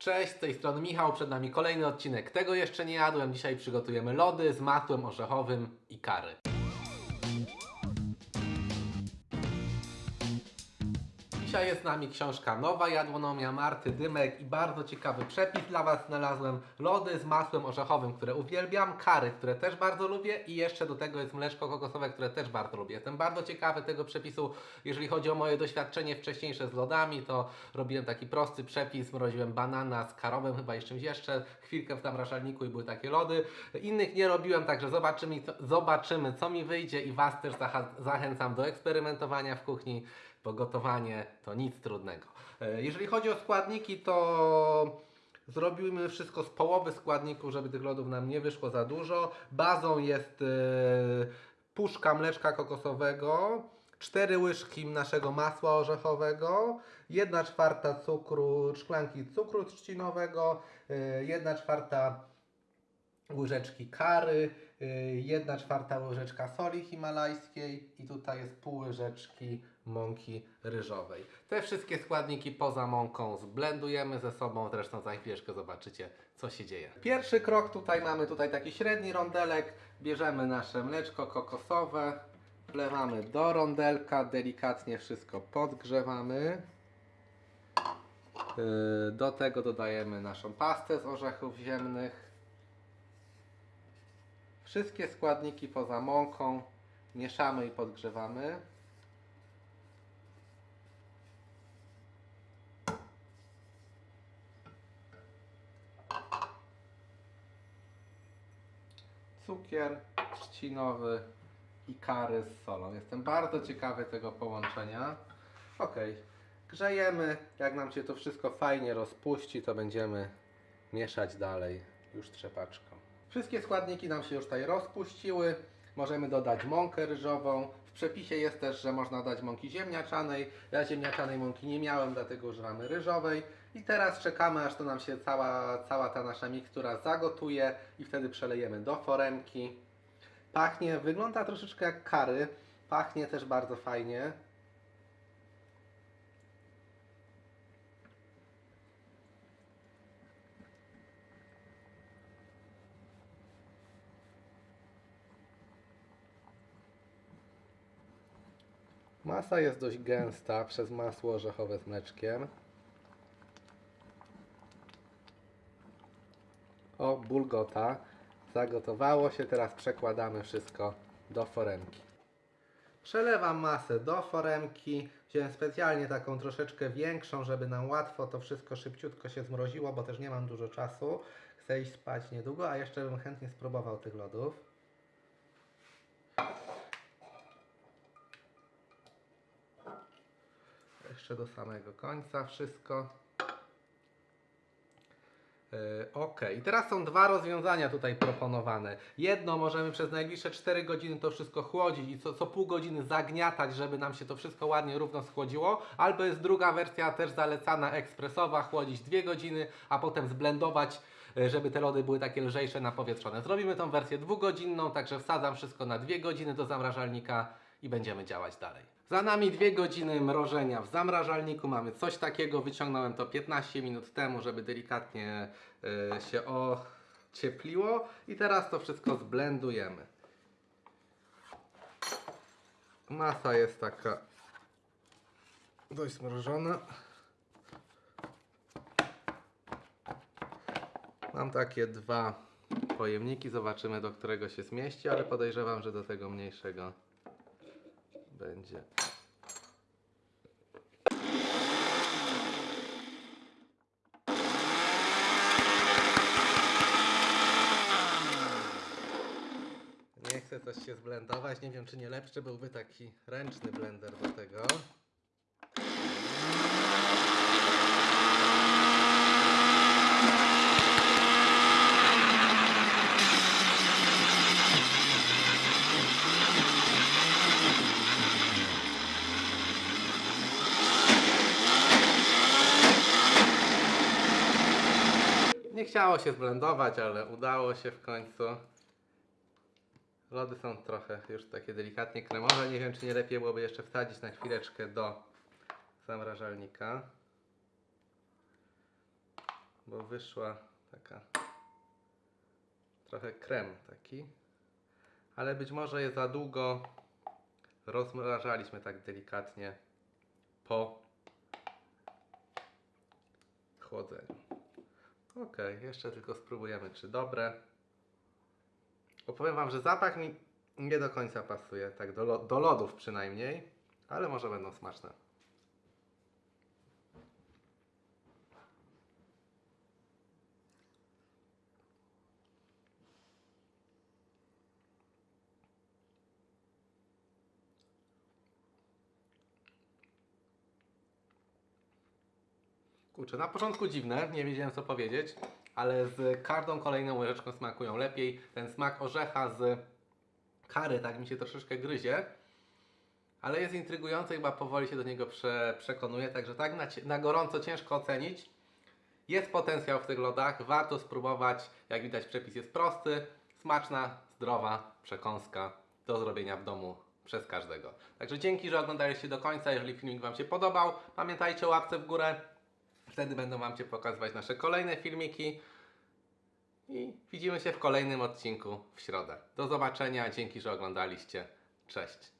Cześć, z tej strony Michał, przed nami kolejny odcinek Tego jeszcze nie jadłem. Dzisiaj przygotujemy lody z masłem orzechowym i kary. Dzisiaj jest z nami książka Nowa Jadłonomia Marty Dymek i bardzo ciekawy przepis dla Was znalazłem. Lody z masłem orzechowym, które uwielbiam, kary, które też bardzo lubię i jeszcze do tego jest mleczko kokosowe, które też bardzo lubię. Jestem bardzo ciekawy tego przepisu, jeżeli chodzi o moje doświadczenie wcześniejsze z lodami, to robiłem taki prosty przepis, mroziłem banana z karowym, chyba i czymś jeszcze, chwilkę w zamrażalniku i były takie lody. Innych nie robiłem, także zobaczymy, zobaczymy co mi wyjdzie i Was też zachęcam do eksperymentowania w kuchni bo gotowanie to nic trudnego. E, Jeżeli chodzi o składniki, to zrobimy wszystko z połowy składników, żeby tych lodów nam nie wyszło za dużo. Bazą jest e, puszka mleczka kokosowego, 4 łyżki naszego masła orzechowego, 1 czwarta cukru, szklanki cukru trzcinowego, 1 czwarta łyżeczki kary, 1 czwarta łyżeczka soli himalajskiej i tutaj jest pół łyżeczki mąki ryżowej. Te wszystkie składniki poza mąką zblendujemy ze sobą, zresztą za chwileczkę zobaczycie co się dzieje. Pierwszy krok tutaj mamy tutaj taki średni rondelek, bierzemy nasze mleczko kokosowe, wlewamy do rondelka, delikatnie wszystko podgrzewamy. Yy, Do tego dodajemy naszą pastę z orzechów ziemnych. Wszystkie składniki poza mąką mieszamy i podgrzewamy. Cukier trzcinowy i kary z solą. Jestem bardzo ciekawy tego połączenia. Ok, grzejemy. Jak nam się to wszystko fajnie rozpuści, to będziemy mieszać dalej już trzepaczką. Wszystkie składniki nam się już tutaj rozpuściły. Możemy dodać mąkę ryżową. W przepisie jest też, że można dać mąki ziemniaczanej. Ja ziemniaczanej mąki nie miałem, dlatego używamy ryżowej. I teraz czekamy, aż to nam się cała, cała ta nasza mikstura zagotuje i wtedy przelejemy do foremki. Pachnie, wygląda troszeczkę jak kary. Pachnie też bardzo fajnie. Masa jest dość gęsta przez masło orzechowe z mleczkiem. O, bulgota. Zagotowało się, teraz przekładamy wszystko do foremki. Przelewam masę do foremki. Wziąłem specjalnie taką troszeczkę większą, żeby nam łatwo to wszystko szybciutko się zmroziło, bo też nie mam dużo czasu. Chcę iść spać niedługo, a jeszcze bym chętnie spróbował tych lodów. Jeszcze do samego końca wszystko. Yy, Ok, i teraz są dwa rozwiązania tutaj proponowane. Jedno możemy przez najbliższe 4 godziny to wszystko chłodzić i co, co pół godziny zagniatać, żeby nam się to wszystko ładnie równo schłodziło. Albo jest druga wersja też zalecana ekspresowa, chłodzić 2 godziny, a potem zblendować, yy, żeby te lody były takie lżejsze, napowietrzone. Zrobimy tą wersję dwugodzinną, także wsadzam wszystko na 2 godziny do zamrażalnika i będziemy działać dalej. Za nami dwie godziny mrożenia w zamrażalniku. Mamy coś takiego. Wyciągnąłem to 15 minut temu, żeby delikatnie y, się ociepliło. I teraz to wszystko zblendujemy. Masa jest taka dość zmrożona. Mam takie dwa pojemniki. Zobaczymy, do którego się zmieści, ale podejrzewam, że do tego mniejszego będzie. Nie chcę coś się zblendować. Nie wiem, czy nie lepszy byłby taki ręczny blender do tego. Nie chciało się zblendować, ale udało się w końcu. Lody są trochę już takie delikatnie kremowe. Nie wiem, czy nie lepiej byłoby jeszcze wsadzić na chwileczkę do zamrażalnika. bo wyszła taka trochę krem taki, ale być może je za długo rozmrażaliśmy tak delikatnie po chłodzeniu. Ok, jeszcze tylko spróbujemy, czy dobre. Opowiem Wam, że zapach mi nie do końca pasuje, tak do, do lodów przynajmniej, ale może będą smaczne. Kurczę, na początku dziwne, nie wiedziałem co powiedzieć, ale z każdą kolejną łyżeczką smakują lepiej. Ten smak orzecha z kary tak mi się troszeczkę gryzie, ale jest intrygujący, chyba powoli się do niego prze, także tak na, na gorąco ciężko ocenić. Jest potencjał w tych lodach, warto spróbować. Jak widać przepis jest prosty, smaczna, zdrowa przekąska do zrobienia w domu przez każdego. Także dzięki, że oglądaliście do końca. Jeżeli filmik Wam się podobał, pamiętajcie o łapce w górę. Wtedy będą Wam się pokazywać nasze kolejne filmiki. I widzimy się w kolejnym odcinku w środę. Do zobaczenia, dzięki, że oglądaliście. Cześć.